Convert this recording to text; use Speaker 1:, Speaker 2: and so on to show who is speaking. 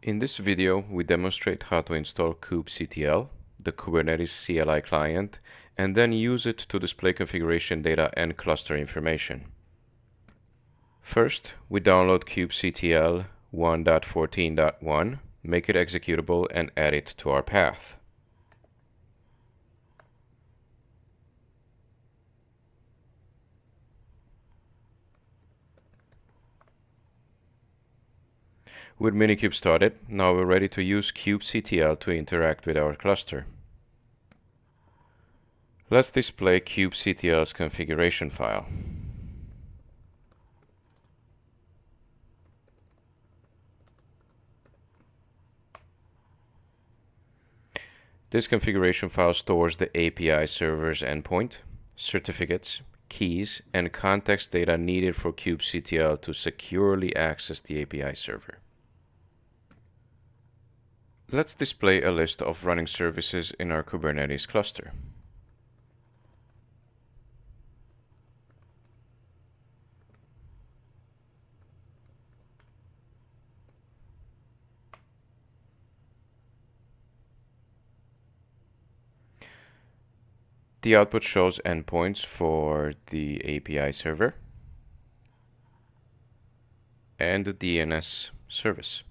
Speaker 1: In this video, we demonstrate how to install kubectl, the Kubernetes CLI client, and then use it to display configuration data and cluster information. First, we download kubectl 1.14.1, make it executable, and add it to our path. With Minikube started, now we're ready to use kubectl to interact with our cluster. Let's display kubectl's configuration file. This configuration file stores the API server's endpoint, certificates, keys, and context data needed for kubectl to securely access the API server. Let's display a list of running services in our Kubernetes cluster. The output shows endpoints for the API server and the DNS service.